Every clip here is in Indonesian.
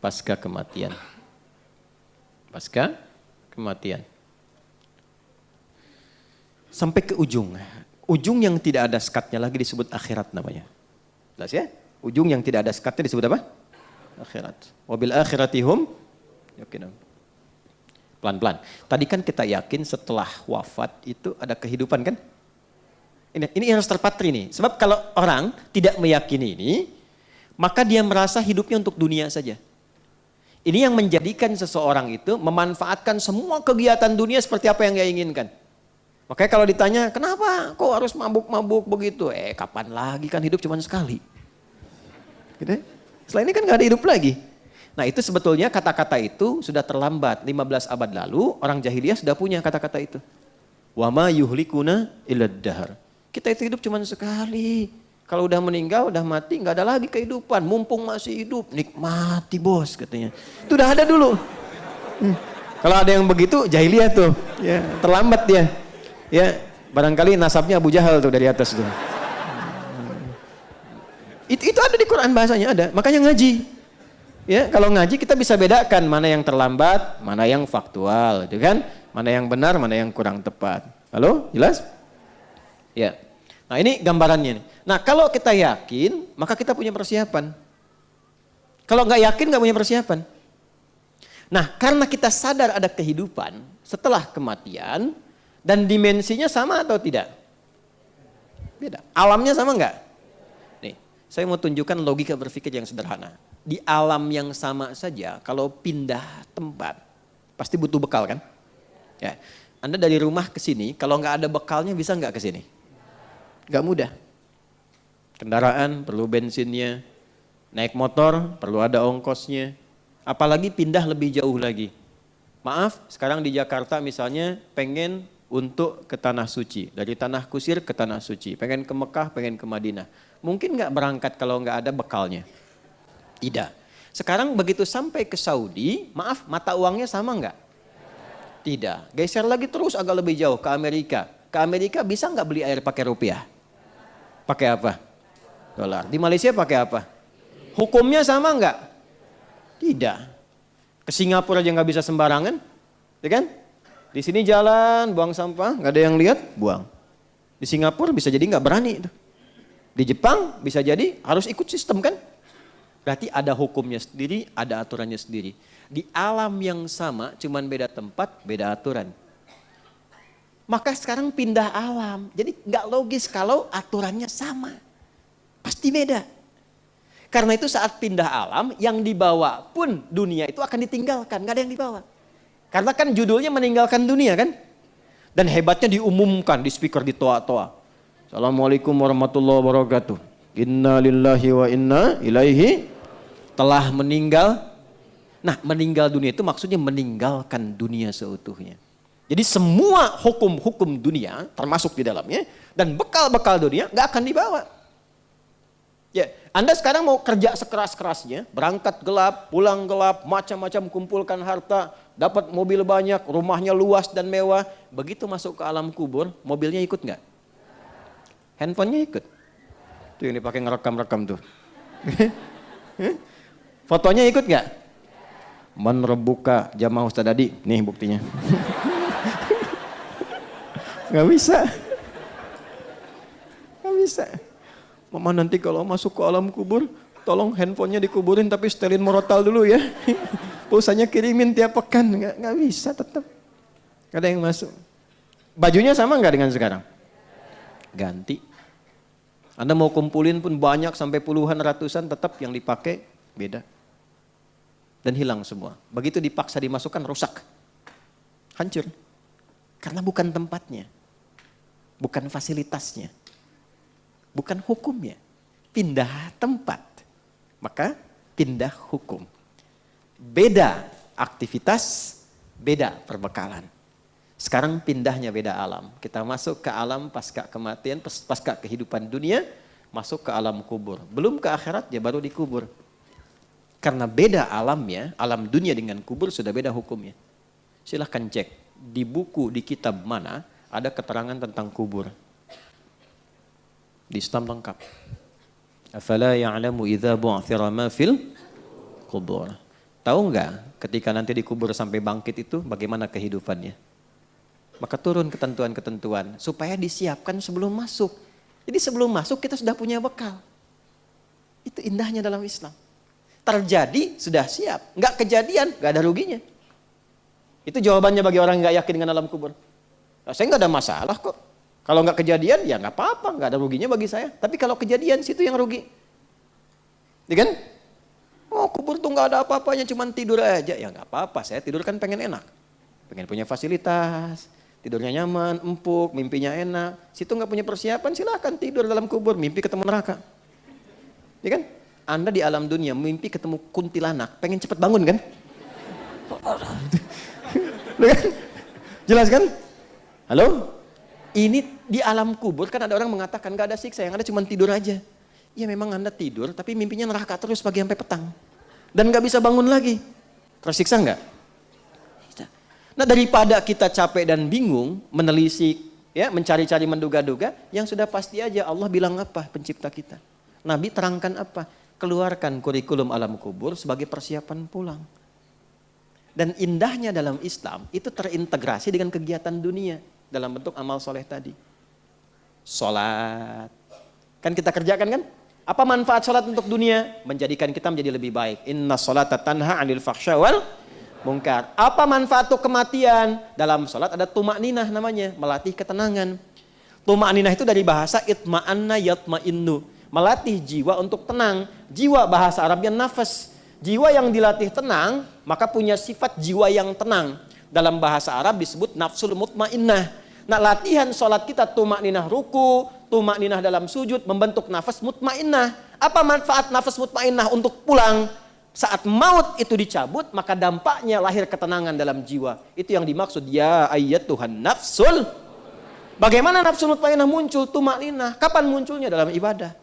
pasca kematian. Pasca kematian. Sampai ke ujung. Ujung yang tidak ada sekatnya lagi disebut akhirat namanya. Jelas ya? Ujung yang tidak ada sekatnya disebut apa? Akhirat. Wabil akhiratihum. Pelan-pelan. Tadi kan kita yakin setelah wafat itu ada kehidupan kan? Ini, ini harus terpatri nih. Sebab kalau orang tidak meyakini ini, maka dia merasa hidupnya untuk dunia saja. Ini yang menjadikan seseorang itu memanfaatkan semua kegiatan dunia seperti apa yang dia inginkan. Makanya kalau ditanya, kenapa kok harus mabuk-mabuk begitu? Eh kapan lagi kan hidup cuma sekali. Gitu? Ya. Setelah ini kan gak ada hidup lagi. Nah itu sebetulnya kata-kata itu sudah terlambat. 15 abad lalu orang jahiliyah sudah punya kata-kata itu. Wama yuhlikuna ilad dahar. Kita itu hidup cuma sekali. Kalau udah meninggal, udah mati, nggak ada lagi kehidupan. Mumpung masih hidup, nikmati bos katanya. Itu udah ada dulu. Hmm. Kalau ada yang begitu, jahiliyah tuh. Ya, terlambat dia. Ya, barangkali nasabnya Abu Jahal tuh dari atas tuh. Itu, itu ada di Quran bahasanya ada. Makanya ngaji. Ya, kalau ngaji kita bisa bedakan mana yang terlambat, mana yang faktual, itu kan? Mana yang benar, mana yang kurang tepat. Halo, jelas? Ya. Nah ini gambarannya. Nih. Nah kalau kita yakin, maka kita punya persiapan. Kalau nggak yakin nggak punya persiapan. Nah karena kita sadar ada kehidupan setelah kematian dan dimensinya sama atau tidak? Beda. Alamnya sama nggak? Nih, saya mau tunjukkan logika berpikir yang sederhana. Di alam yang sama saja, kalau pindah tempat, pasti butuh bekal kan? Ya. Anda dari rumah ke sini, kalau nggak ada bekalnya bisa nggak ke sini? Gak mudah. Kendaraan perlu bensinnya, naik motor perlu ada ongkosnya, apalagi pindah lebih jauh lagi. Maaf, sekarang di Jakarta misalnya pengen untuk ke Tanah Suci, dari Tanah Kusir ke Tanah Suci, pengen ke Mekah, pengen ke Madinah. Mungkin nggak berangkat kalau nggak ada bekalnya? Tidak. Sekarang begitu sampai ke Saudi, maaf mata uangnya sama nggak? Tidak. Geser lagi terus agak lebih jauh ke Amerika. Ke Amerika bisa nggak beli air pakai rupiah? Pakai apa? Dolar. Di Malaysia pakai apa? Hukumnya sama enggak? Tidak. Ke Singapura aja nggak bisa sembarangan, ya kan? Di sini jalan, buang sampah, nggak ada yang lihat, buang. Di Singapura bisa jadi nggak berani itu. Di Jepang bisa jadi harus ikut sistem kan? Berarti ada hukumnya sendiri, ada aturannya sendiri. Di alam yang sama, cuman beda tempat, beda aturan. Maka sekarang pindah alam. Jadi nggak logis kalau aturannya sama. Pasti beda. Karena itu saat pindah alam, yang dibawa pun dunia itu akan ditinggalkan. Nggak ada yang dibawa. Karena kan judulnya meninggalkan dunia kan. Dan hebatnya diumumkan di speaker di toa-toa. Assalamualaikum warahmatullahi wabarakatuh. Inna lillahi wa inna ilaihi telah meninggal. Nah meninggal dunia itu maksudnya meninggalkan dunia seutuhnya. Jadi semua hukum-hukum dunia termasuk di dalamnya dan bekal-bekal dunia nggak akan dibawa. Ya, Anda sekarang mau kerja sekeras-kerasnya, berangkat gelap, pulang gelap, macam-macam kumpulkan harta, dapat mobil banyak, rumahnya luas dan mewah. Begitu masuk ke alam kubur, mobilnya ikut nggak? Handphonenya ikut. Tuh yang dipakai ngerekam-rekam tuh. Fotonya ikut nggak? Menerbuka jamaah Ustaz Adi, nih buktinya. Gak bisa. Gak bisa. Mama nanti kalau masuk ke alam kubur, tolong handphonenya dikuburin tapi setelin morotal dulu ya. Pulsanya kirimin tiap pekan. Gak, gak bisa tetap. Ada yang masuk. Bajunya sama nggak dengan sekarang? Ganti. Anda mau kumpulin pun banyak sampai puluhan ratusan tetap yang dipakai beda. Dan hilang semua. Begitu dipaksa dimasukkan rusak. Hancur. Karena bukan tempatnya bukan fasilitasnya, bukan hukumnya. Pindah tempat, maka pindah hukum. Beda aktivitas, beda perbekalan. Sekarang pindahnya beda alam. Kita masuk ke alam pasca kematian, pasca kehidupan dunia, masuk ke alam kubur. Belum ke akhirat, ya baru dikubur. Karena beda alamnya, alam dunia dengan kubur sudah beda hukumnya. Silahkan cek di buku, di kitab mana, ada keterangan tentang kubur. Di Islam lengkap. Afala ya'lamu idza bu'thira ma fil kubur. Tahu nggak ketika nanti dikubur sampai bangkit itu bagaimana kehidupannya? Maka turun ketentuan-ketentuan supaya disiapkan sebelum masuk. Jadi sebelum masuk kita sudah punya bekal. Itu indahnya dalam Islam. Terjadi sudah siap, nggak kejadian nggak ada ruginya. Itu jawabannya bagi orang nggak yakin dengan alam kubur. Saya nggak ada masalah kok. Kalau nggak kejadian ya nggak apa-apa, nggak ada ruginya bagi saya. Tapi kalau kejadian situ yang rugi. Ya kan? Oh kubur tuh nggak ada apa-apanya, cuma tidur aja. Ya nggak apa-apa, saya tidur kan pengen enak. Pengen punya fasilitas, tidurnya nyaman, empuk, mimpinya enak. Situ nggak punya persiapan, silahkan tidur dalam kubur, mimpi ketemu neraka. Ya kan? Anda di alam dunia mimpi ketemu kuntilanak, pengen cepet bangun kan? kan? Jelas kan? Halo? Ini di alam kubur kan ada orang mengatakan gak ada siksa, yang ada cuma tidur aja. Ya memang Anda tidur, tapi mimpinya neraka terus pagi sampai petang. Dan gak bisa bangun lagi. Tersiksa nggak? Nah daripada kita capek dan bingung, menelisik, ya mencari-cari menduga-duga, yang sudah pasti aja Allah bilang apa pencipta kita. Nabi terangkan apa? Keluarkan kurikulum alam kubur sebagai persiapan pulang. Dan indahnya dalam Islam itu terintegrasi dengan kegiatan dunia dalam bentuk amal soleh tadi. Sholat. Kan kita kerjakan kan? Apa manfaat sholat untuk dunia? Menjadikan kita menjadi lebih baik. Inna sholat tanha anil faksha wal mungkar. Apa manfaat untuk kematian? Dalam sholat ada tumak ninah namanya, melatih ketenangan. Tumak ninah itu dari bahasa itma'anna yatma'innu. Melatih jiwa untuk tenang. Jiwa bahasa Arabnya nafas. Jiwa yang dilatih tenang, maka punya sifat jiwa yang tenang. Dalam bahasa Arab disebut nafsul mutmainnah. Nah latihan sholat kita tumak ninah ruku, tumak ninah dalam sujud, membentuk nafas mutmainnah. Apa manfaat nafas mutmainnah untuk pulang? Saat maut itu dicabut, maka dampaknya lahir ketenangan dalam jiwa. Itu yang dimaksud, ya ayat Tuhan nafsul. Bagaimana nafsul mutmainnah muncul? Tumak ninah. Kapan munculnya? Dalam ibadah.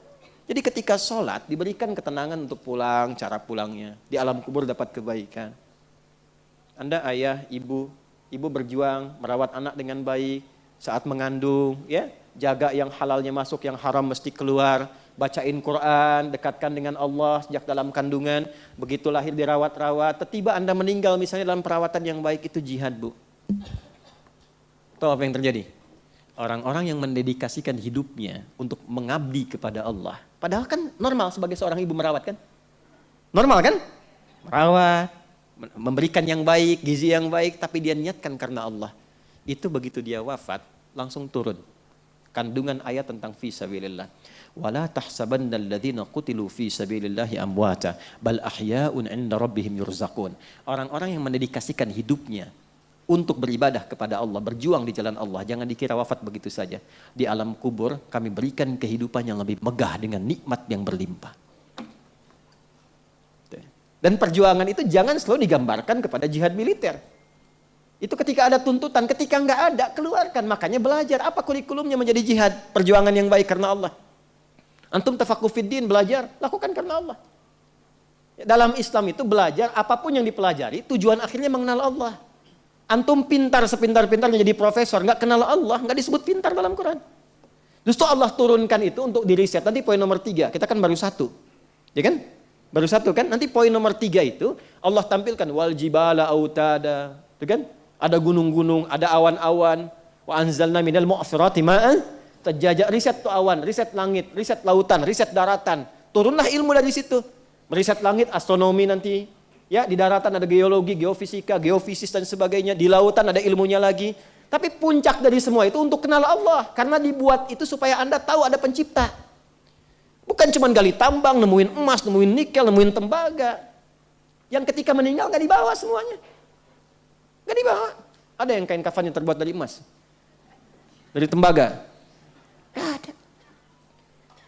Jadi ketika sholat diberikan ketenangan untuk pulang, cara pulangnya. Di alam kubur dapat kebaikan. Anda ayah, ibu, ibu berjuang merawat anak dengan baik saat mengandung, ya jaga yang halalnya masuk, yang haram mesti keluar, bacain Quran, dekatkan dengan Allah sejak dalam kandungan, begitu lahir dirawat-rawat, tiba Anda meninggal misalnya dalam perawatan yang baik itu jihad bu. Tahu apa yang terjadi? Orang-orang yang mendedikasikan hidupnya untuk mengabdi kepada Allah. Padahal kan normal sebagai seorang ibu merawat kan? Normal kan? Merawat, memberikan yang baik, gizi yang baik, tapi dia niatkan karena Allah. Itu begitu dia wafat, langsung turun kandungan ayat tentang fi sabilillah. Wala tahsabanna alladziina qutilu fi sabilillahi amwata bal ahya'un 'inda rabbihim yurzaqun. Orang-orang yang mendedikasikan hidupnya untuk beribadah kepada Allah, berjuang di jalan Allah, jangan dikira wafat begitu saja. Di alam kubur kami berikan kehidupan yang lebih megah dengan nikmat yang berlimpah. Dan perjuangan itu jangan selalu digambarkan kepada jihad militer. Itu ketika ada tuntutan, ketika nggak ada, keluarkan. Makanya belajar. Apa kurikulumnya menjadi jihad? Perjuangan yang baik karena Allah. Antum tafakufiddin belajar, lakukan karena Allah. Dalam Islam itu belajar, apa pun yang dipelajari, tujuan akhirnya mengenal Allah. Antum pintar sepintar-pintarnya jadi profesor, nggak kenal Allah, nggak disebut pintar dalam Quran. Justru Allah turunkan itu untuk diri set. Nanti poin nomor tiga, kita kan baru satu. Ya kan? Baru satu kan? Nanti poin nomor tiga itu Allah tampilkan wal jibala autada. Itu kan? ada gunung-gunung, ada awan-awan. Wa anzalna minal mu'asirati ma'an. Terjajak riset tuh awan, riset langit, riset lautan, riset daratan. Turunlah ilmu dari situ. Meriset langit, astronomi nanti. Ya, di daratan ada geologi, geofisika, geofisis dan sebagainya. Di lautan ada ilmunya lagi. Tapi puncak dari semua itu untuk kenal Allah. Karena dibuat itu supaya Anda tahu ada pencipta. Bukan cuma gali tambang, nemuin emas, nemuin nikel, nemuin tembaga. Yang ketika meninggal gak dibawa semuanya. Gak dibawa. Ada yang kain kafan yang terbuat dari emas. Dari tembaga. Gak ada.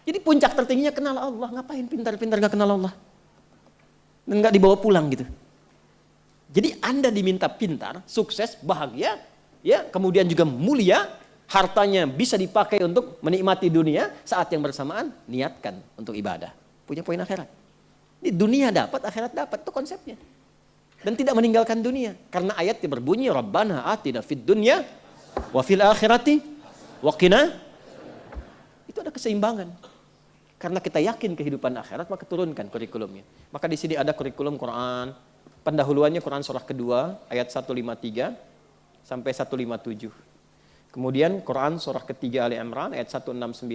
Jadi puncak tertingginya kenal Allah. Ngapain pintar-pintar gak kenal Allah? Dan gak dibawa pulang gitu. Jadi Anda diminta pintar, sukses, bahagia, ya, kemudian juga mulia, hartanya bisa dipakai untuk menikmati dunia, saat yang bersamaan niatkan untuk ibadah. Punya poin akhirat. Di dunia dapat, akhirat dapat, itu konsepnya dan tidak meninggalkan dunia. Karena ayatnya berbunyi Rabbana atina fid dunya wa fil akhirati wa qina. Itu ada keseimbangan. Karena kita yakin kehidupan akhirat maka turunkan kurikulumnya. Maka di sini ada kurikulum Quran, pendahuluannya Quran surah kedua ayat 153 sampai 157. Kemudian Quran surah ketiga Ali Imran ayat 169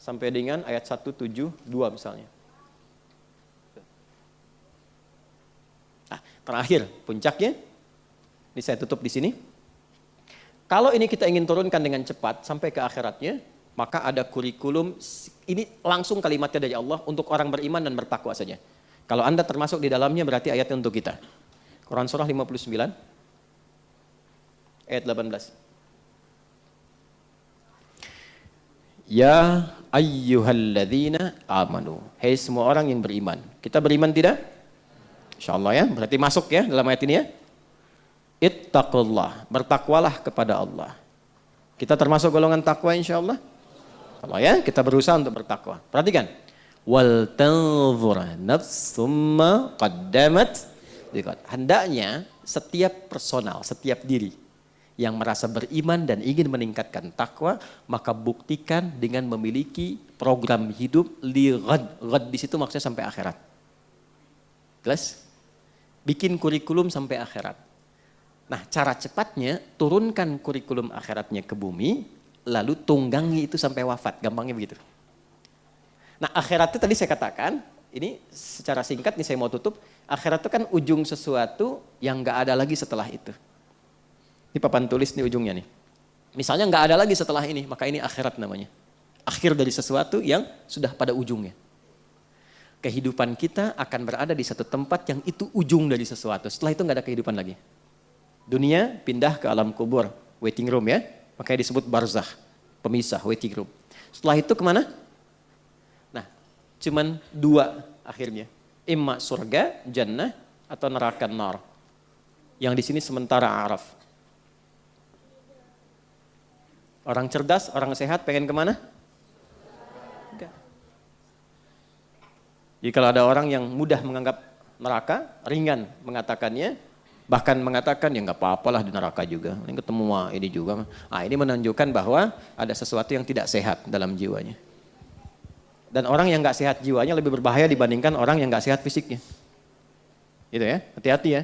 sampai dengan ayat 172 misalnya. Nah, terakhir puncaknya ini saya tutup di sini. Kalau ini kita ingin turunkan dengan cepat sampai ke akhiratnya, maka ada kurikulum ini langsung kalimatnya dari Allah untuk orang beriman dan bertakwa saja. Kalau Anda termasuk di dalamnya berarti ayatnya untuk kita. Quran surah 59 ayat 18. Ya ayyuhalladzina amanu. Hei semua orang yang beriman. Kita beriman tidak? Insyaallah ya, berarti masuk ya dalam ayat ini ya. Ittaqullah, bertakwalah kepada Allah. Kita termasuk golongan takwa insyaallah. Allah ya, kita berusaha untuk bertakwa. Perhatikan. Wal tanzur nafsumma qaddamat Hendaknya setiap personal, setiap diri yang merasa beriman dan ingin meningkatkan takwa, maka buktikan dengan memiliki program hidup li ghad. Ghad di situ maksudnya sampai akhirat. Jelas? Bikin kurikulum sampai akhirat. Nah, cara cepatnya turunkan kurikulum akhiratnya ke bumi, lalu tunggangi itu sampai wafat, gampangnya begitu. Nah akhirat itu tadi saya katakan, ini secara singkat nih saya mau tutup, akhirat itu kan ujung sesuatu yang nggak ada lagi setelah itu. Ini papan tulis nih ujungnya nih. Misalnya nggak ada lagi setelah ini, maka ini akhirat namanya. Akhir dari sesuatu yang sudah pada ujungnya. Kehidupan kita akan berada di satu tempat yang itu ujung dari sesuatu. Setelah itu nggak ada kehidupan lagi. Dunia pindah ke alam kubur, waiting room ya. Makanya disebut barzah, pemisah, waiting room. Setelah itu ke mana? Nah, cuman dua akhirnya. Imma surga, jannah, atau neraka nar. Yang di sini sementara araf. Orang cerdas, orang sehat pengen ke mana? Enggak. Jadi kalau ada orang yang mudah menganggap neraka, ringan mengatakannya, bahkan mengatakan ya nggak apa-apalah di neraka juga. Ini ketemu ini juga. Ah ini menunjukkan bahwa ada sesuatu yang tidak sehat dalam jiwanya. Dan orang yang nggak sehat jiwanya lebih berbahaya dibandingkan orang yang nggak sehat fisiknya. Gitu ya hati-hati ya